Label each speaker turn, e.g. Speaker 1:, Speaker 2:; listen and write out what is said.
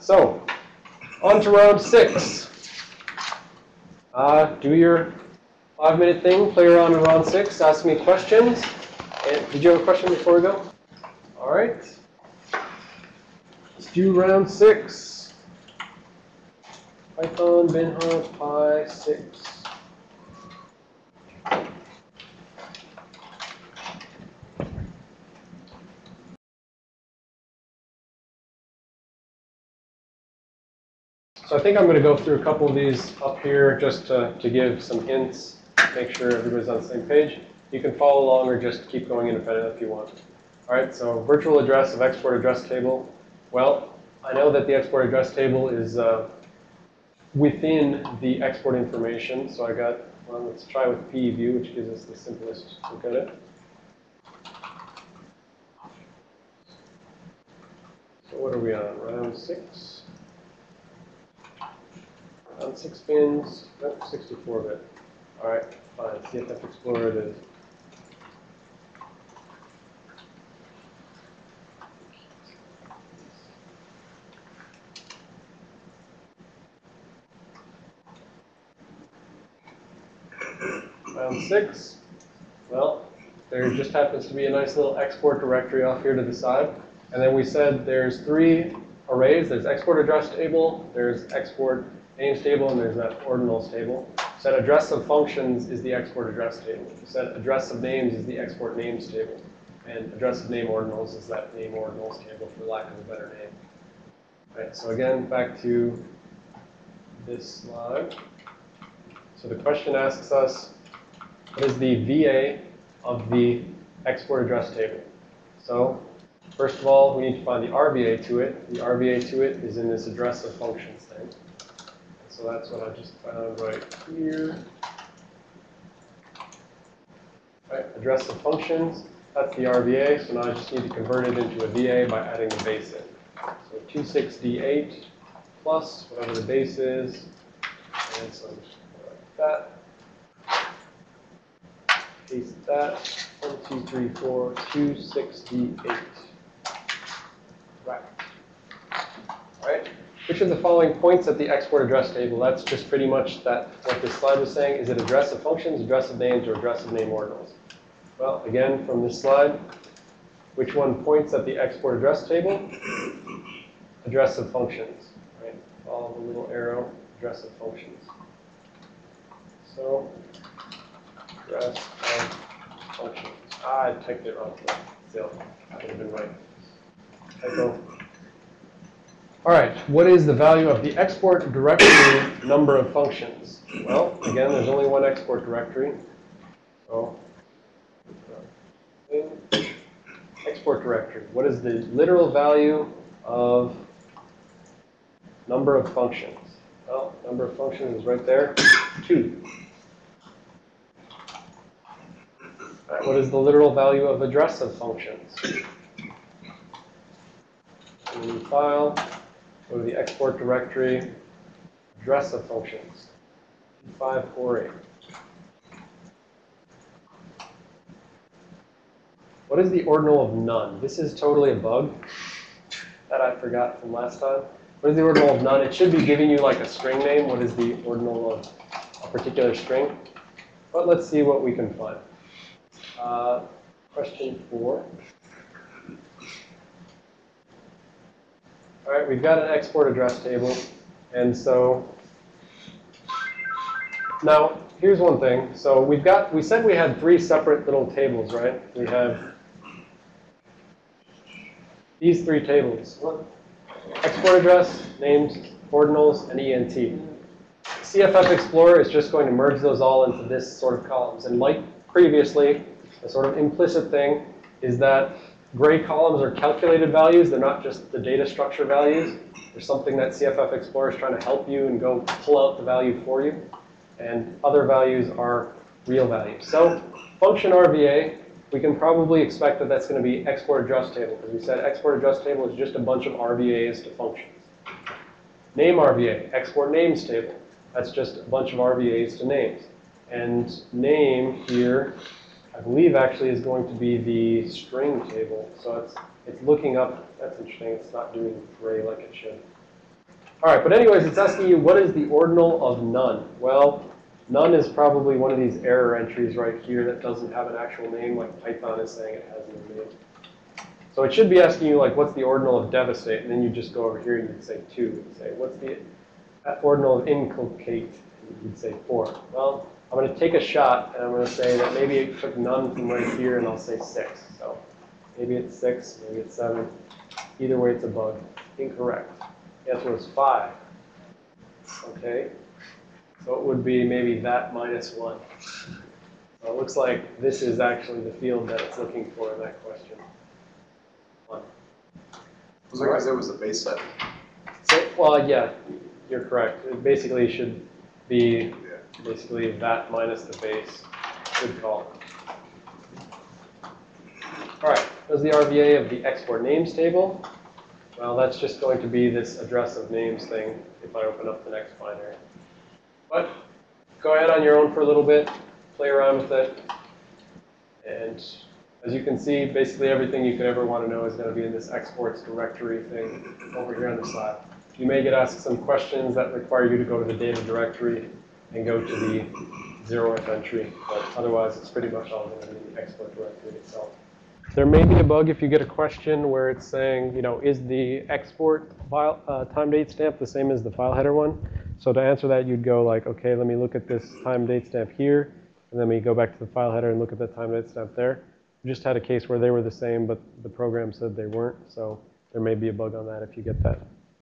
Speaker 1: So, on to round six. Uh, do your five minute thing, play around in round six, ask me questions. And did you have a question before we go? All right. Let's do round six. Python, binhouse, pi, six. So I think I'm going to go through a couple of these up here just to, to give some hints, make sure everybody's on the same page. You can follow along or just keep going independent if you want. All right, so virtual address of export address table. Well, I know that the export address table is uh, within the export information. So I got, well, let's try with PEView, which gives us the simplest look at it. So what are we on, round six? On six pins, nope, 64 bit. All right, fine. CFF Explorer it is. Round six. Well, there just happens to be a nice little export directory off here to the side. And then we said there's three arrays. There's export address table, there's export names table, and there's that ordinals table. Set address of functions is the export address table. Set address of names is the export names table. And address of name ordinals is that name ordinals table, for lack of a better name. Right, so again, back to this slide. So the question asks us, what is the VA of the export address table? So first of all, we need to find the RVA to it. The RVA to it is in this address of functions thing. So that's what I just found right here. Right, address of functions, that's the RVA. So now I just need to convert it into a VA by adding the base in. So 26D8 plus whatever the base is, and so like that. Paste that. 1, 2, 3, 4, 2, 6D8. Right. All right. Which of the following points at the export address table? That's just pretty much that what this slide was saying. Is it address of functions, address of names, or address of name ordinals? Well, again, from this slide, which one points at the export address table? Address of functions, right? Follow the little arrow, address of functions. So, address of functions. Ah, I typed it wrong. Still, I would have been right. Typo. All right, what is the value of the export directory number of functions? Well, again, there's only one export directory. So, export directory. What is the literal value of number of functions? Well, number of functions is right there, 2. All right, what is the literal value of address of functions? File, Go to the export directory, address of functions, 548. What is the ordinal of none? This is totally a bug that I forgot from last time. What is the ordinal of none? It should be giving you like a string name. What is the ordinal of a particular string? But let's see what we can find. Uh, question four. All right, we've got an export address table. And so now here's one thing. So we've got, we said we had three separate little tables, right? We have these three tables. Export address, names, ordinals, and ENT. CFF Explorer is just going to merge those all into this sort of columns. And like previously, a sort of implicit thing is that Gray columns are calculated values. They're not just the data structure values. There's something that CFF Explorer is trying to help you and go pull out the value for you. And other values are real values. So function RVA, we can probably expect that that's going to be export address table. Because we said export address table is just a bunch of RVAs to functions. Name RVA, export names table. That's just a bunch of RVAs to names. And name here I believe actually is going to be the string table. So it's, it's looking up, that's interesting, it's not doing gray like it should. All right, but anyways, it's asking you, what is the ordinal of none? Well, none is probably one of these error entries right here that doesn't have an actual name, like Python is saying it has no name. So it should be asking you, like, what's the ordinal of devastate? And then you just go over here and you'd say 2. You'd say, what's the ordinal of inculcate? You'd say 4. Well, I'm going to take a shot, and I'm going to say that maybe it took none from right here, and I'll say 6. So maybe it's 6, maybe it's 7. Either way, it's a bug. Incorrect. The answer was 5. Okay? So it would be maybe that minus 1. So it looks like this is actually the field that it's looking for in that question. 1.
Speaker 2: Was because it was a base set?
Speaker 1: So, well, yeah, you're correct. It basically should be basically that minus the base. Good call. All right, there's the RVA of the export names table. Well, that's just going to be this address of names thing if I open up the next binary. But go ahead on your own for a little bit, play around with it. And as you can see, basically everything you could ever want to know is going to be in this exports directory thing over here on the side. You may get asked some questions that require you to go to the data directory and go to the zeroth entry, but otherwise it's pretty much all be the export directory itself. There may be a bug if you get a question where it's saying, you know, is the export file uh, time date stamp the same as the file header one? So to answer that, you'd go like, okay, let me look at this time date stamp here, and then we go back to the file header and look at the time date stamp there. We just had a case where they were the same, but the program said they weren't, so there may be a bug on that if you get that.